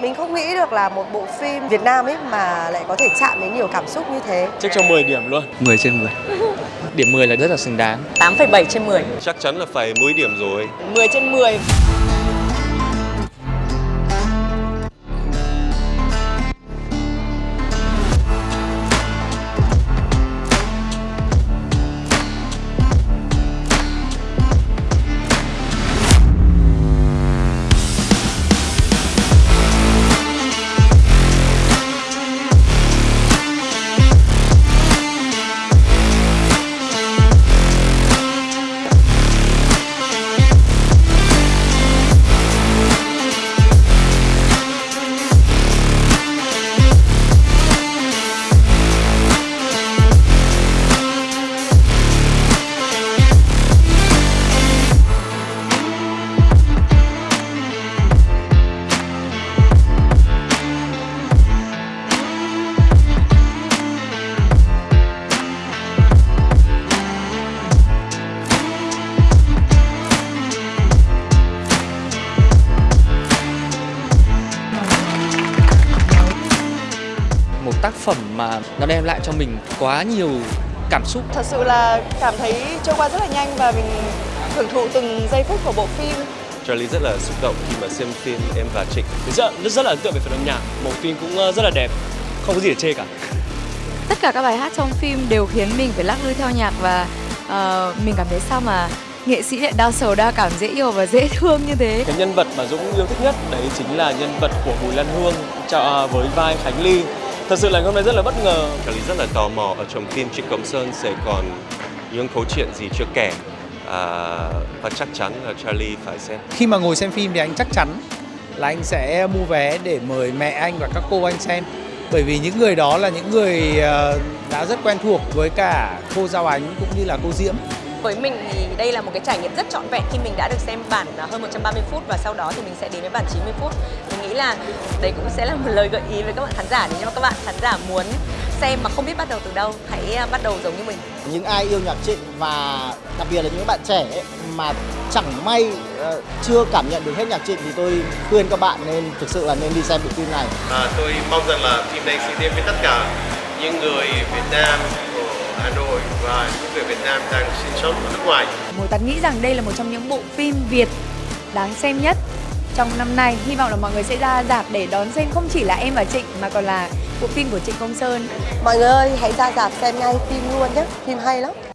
Mình không nghĩ được là một bộ phim Việt Nam ấy mà lại có thể chạm đến nhiều cảm xúc như thế. Chắc cho 10 điểm luôn. 10 trên 10 Điểm 10 là rất là xứng đáng. 8,7 trên 10 Chắc chắn là phải 10 điểm rồi. 10 trên 10 tác phẩm mà nó đem lại cho mình quá nhiều cảm xúc. Thật sự là cảm thấy trôi qua rất là nhanh và mình hưởng thụ từng giây phút của bộ phim. Charlie rất là xúc động khi mà xem phim Em và Trịnh. Rất, rất, rất là ấn tượng về phần âm nhạc. Một phim cũng ờ, rất là đẹp. Không có gì để chê cả. Tất cả các bài hát trong phim đều khiến mình phải lắc lư theo nhạc và ờ, mình cảm thấy sao mà nghệ sĩ lại đa sầu đa cảm dễ yêu và dễ thương như thế. Cái nhân vật mà Dũng yêu thích nhất đấy chính là nhân vật của Bùi Lan Hương cho, với vai Khánh Ly Thật sự là hôm nay rất là bất ngờ. Charlie rất là tò mò ở trong phim Trịnh Công Sơn sẽ còn những câu chuyện gì chưa kể à, Và chắc chắn là Charlie phải xem. Khi mà ngồi xem phim thì anh chắc chắn là anh sẽ mua vé để mời mẹ anh và các cô anh xem. Bởi vì những người đó là những người ờ, đã rất quen thuộc với cả cô Giao Ánh cũng như là cô Diễm Với mình thì đây là một cái trải nghiệm rất trọn vẹn khi mình đã được xem bản à, hơn 130 phút và sau đó thì mình sẽ đến với bản 90 phút. Mình nghĩ là đấy cũng sẽ là một lời gợi ý với các bạn khán giả nếu mà các bạn khán giả muốn xem mà không biết bắt đầu từ đâu, hãy à, bắt đầu giống như mình. những ai yêu nhạc trịnh và đặc biệt là những bạn trẻ ấy, mà chẳng may ờ, chưa cảm nhận được hết nhạc trịnh thì tôi khuyên các bạn nên thực sự là nên đi xem bộ phim này à, Tôi mong rằng là phim này sẽ đến với tất cả những người Việt Nam Hà Nội và những người Việt Nam đang sinh sống ở nước ngoài Một Tắn nghĩ rằng đây là một trong những bộ phim Việt đáng xem nhất trong năm nay. Hy vọng là mọi người sẽ ra dạp để đón xem không chỉ là em và Trịnh mà còn là bộ phim của Trịnh Công Sơn. Mọi người ơi, hãy ra dạp xem ngay phim luôn nhé. Phim hay lắm.